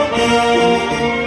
oh you.